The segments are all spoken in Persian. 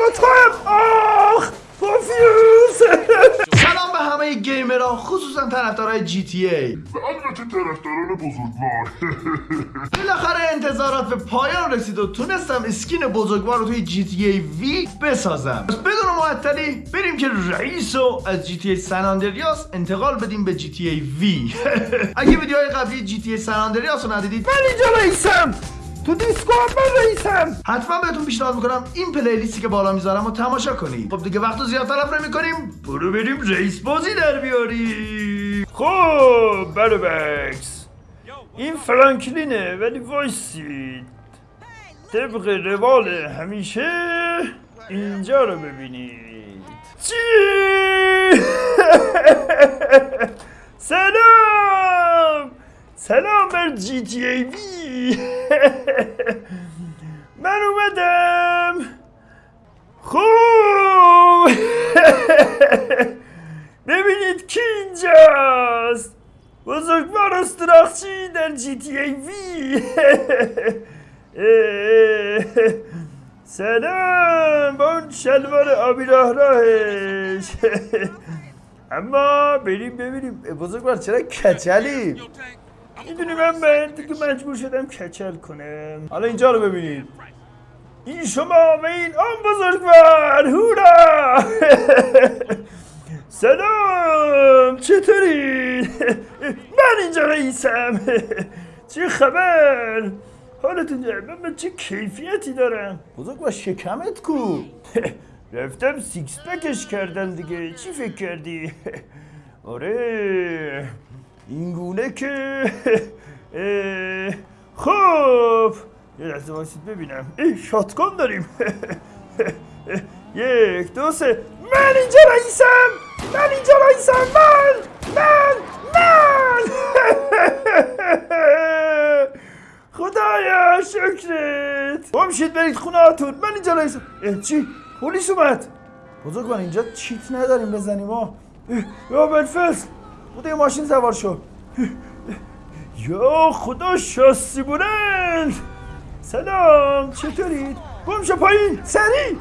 هم. آخ پوفیوز سلام به همه gamer ها خصوصا طرفدارای GTA. البته طرفداران بزرگوار بالاخره انتظارات به پایان رسید و تونستم skin بزرگوار رو توی GTA V بسازم. پس بدون معطلی بریم که رئیس رو از GTA San Andreas انتقال بدیم به GTA V. اگه ویدیوهای قبلی GTA San Andreas رو ندیدید من اینجا رئیسم تو دیسکو هم من رئیسم. حتما بهتون پیشنهاد می‌کنم این playlist ی که بالا می‌ذارم رو تماشا کنید. خب دیگه وقت زیاد تلف نمی‌کنیم. برو بریم رئیس بازی در بیاریم. خب برو بکس. این فرانکلینه ولی وایسید. طبق روال همیشه اینجا رو ببینید. چی؟ سلام! سلام بر جی تی ای وی. من اومدم. خوب. ببینید کی اینجاست. بزرگوار استراخچی در جی تی ای وی. سلام با اون شلوار آبی راه راهش. اما بریم ببینیم. بزرگوار چرا کچلی می‌دونی من من دیگه مجبور شدم کچل کنم. حالا اینجا رو ببینید این شما و این آن بزرگوار هورا! سلام چطوری؟ من اینجا رئیسم. چه خبر؟ حالتون جمعه من چه کیفیتی دارم بزرگوار شکمت کو. رفتم six pack ش کردم دیگه. چی فکر کردی؟ آره. این گونه که خب یه لحظه وایسید ببینم. اه shotgun داریم. یک دو سه. من اینجا رئیسم! من اینجا رئیسم! من! من! من! خدایا شکرت! بمشید برید خونه هاتون من اینجا رئیسم. چی؟ پلیس اومد. بزرگ من اینجا چیت نداریم بزنیم اه، یا بلفس یه ماشین سوار شو یا خدا شاسی بلند. سلام چطورید؟ بمشو پایین سریع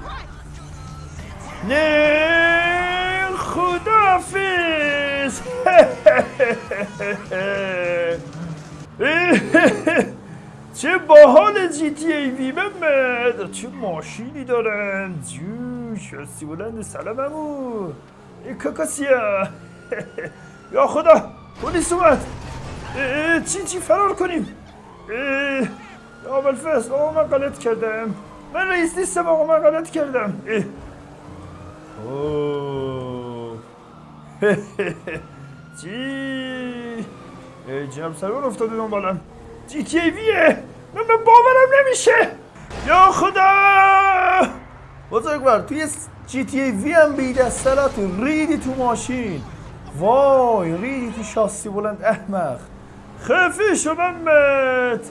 نه خدافز چه باحال جی تی ای وی محمد چه ماشینی دارن. جو شاسی بلند سلام امو ای کاکاسیا. یا خدا پلیس اومد. چی چی فرار کنیم؟ یا بلفس آقا من غلط کردم. من رئیس نیستم آقا من غلط کردم. چی؟ جناب سرور افتاده دنبالم. جی تی ویه؟ من من باورم نمیشه. یا خدا! بزرگوار توی جی تی وی هم بی دستلاتون ریدی تو ماشین. وای ریدی تو شاسی بلند احمق. خفه شو محمد.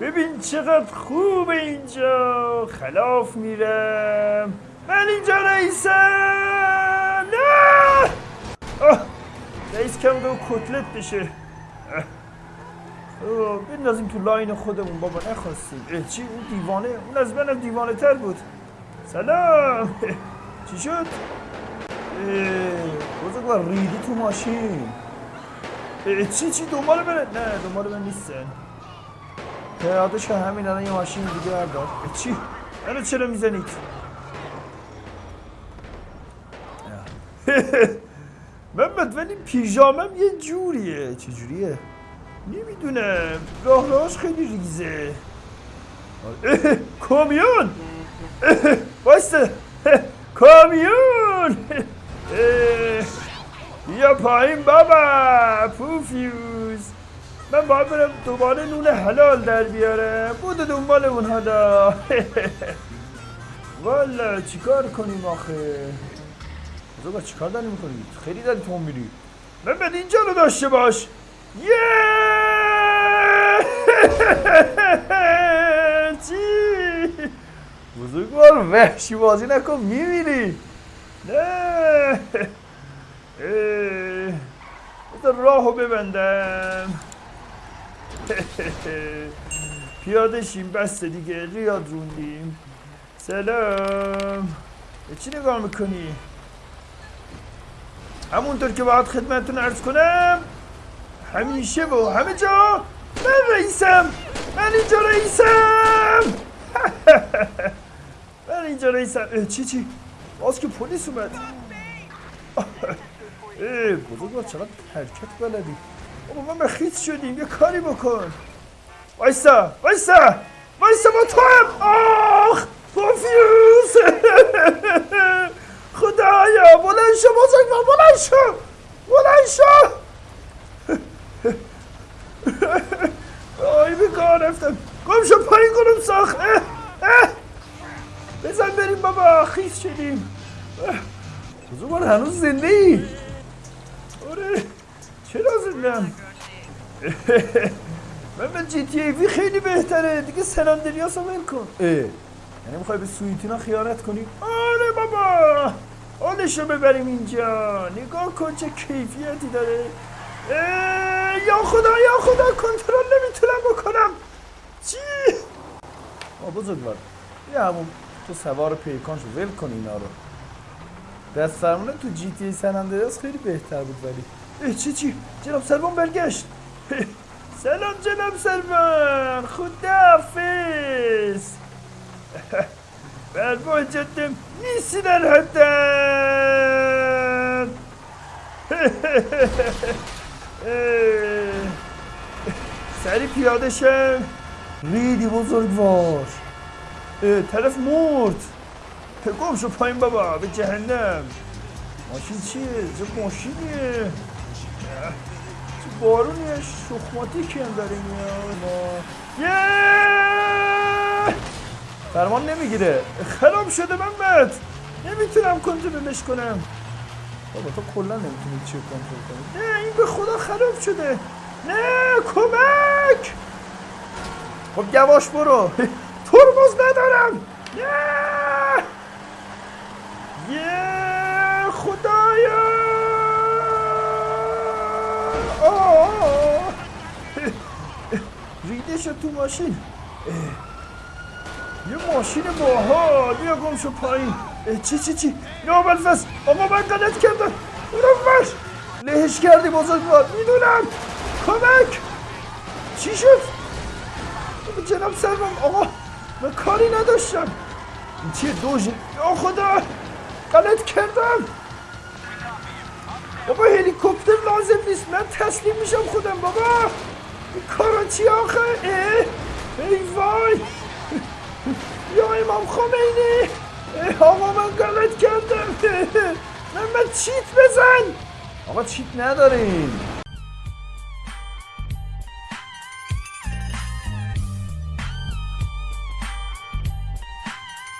ببین چقدر خوب اینجا. خلاف میرم. من اینجا رئیسم نه! رئیس کم دو کتلت بشه. بندازیم تو لاین خودمون بابا نخواستیم. چی؟ اون دیوانه اون از منم دیوانه تر بود. سلام. چی شد؟ بزرگوار ریدی تو ماشین. چی چی دنبال بره؟ نه دنبال من نیستن پیاده که همین الان یه ماشین دیگه بردار. چی؟ منو چرا می‌زنید؟ محمد ولی پیژامم یه جوریه. چه جوریه؟ نمی‌دونم. راه راهش خیلی ریزه. کامیون! اه، کامیون! بیا پایین بابا پوفیوز من باید برم دوباره نون حلال در بیارم. بودو دنبال اون حالا والا چیکار کنیم آخه؟ بزرگا چیکار داری می‌کنی؟ خیلی داری تو میری. من بد اینجا رو داشته باش. یه چی؟ بزرگوار وحشی بازی نکن میمیری. نه. بذار راهو ببندم. پیاده شیم بسته دیگه. ریاد روندیم. سلام. چی نگاه می‌کنی؟ همونطور که باید خدمتتون عرض کنم همیشه و همه جا من رئیسم. من اینجا رئیسم. من اینجا رئیسم. چی چی؟ باز که پلیس اومد. اه بزرگوار چقدر حرکت بلدی؟ بابا ما خیس شدیم یه کاری بکن. وایسا وایسا وایسا با تو هم. آخ پوفیوز خدایا بلند شو بزرگوار بلند شو بلند شو. آی به کار رفتم. گم شو پایین کنم ساخت. بزن بریم بابا خیس شدیم. بزرگوار هنوز زنده ای؟ آره چرا زندم من به جی تی ای وی خیلی بهتره دیگه سن اندریاس رو ول کن. اه. یعنی می‌خوای به سویتینا خیانت کنی؟ آره بابا حالش رو ببریم اینجا. نگاه کن چه کیفیتی داره. اه، یا خدا یا خدا کنترل نمی‌تونم بکنم. چی؟ آ بزرگوار یه همون تو سوار پیکان شو ول کن اینا رو. دست فرمونه تو جی تی ای سن اندریاس خیلی بهتر بود ولی. اه چی چی؟ جناب سلمان برگشت. سلام جناب سلمان خداحافظ برمو جدم نیستی در حدن سری پیاده شم ریدی بزرگوار. طرف مرد. گم شو پایین بابا به جهنم ماشین چیه؟ چه ماشینیه؟ چه بارونیه شخماتیکی هم داره میاد ما فرمان نمی‌گیره خراب شده محمد نمی‌تونم کنترلش کنم بابا تو کلا نمی‌تونی چی کنترل کنی نه این به خدا خراب شده نه کمک خب یواش برو ترمز ندارم نه شد تو ماشین. یه ماشین باحال. بیا گم شو پایین. چی چی چی؟ یا بلفس آقا من غلط کردم. اونو بش لهش کردی بزرگوار می‌دونم. کمک. چی شد؟ جناب سلمان آقا من کاری نداشتم. این چیه دوژ؟ یا خدا. غلط کردم. بابا هلیکوپتر لازم نیست. من تسلیم میشم خودم بابا. این کارا چی آخه؟ ای وای! یا امام خمینی؟ آقا من غلط کردم. من من چیت بزن! آقا چیت نداریم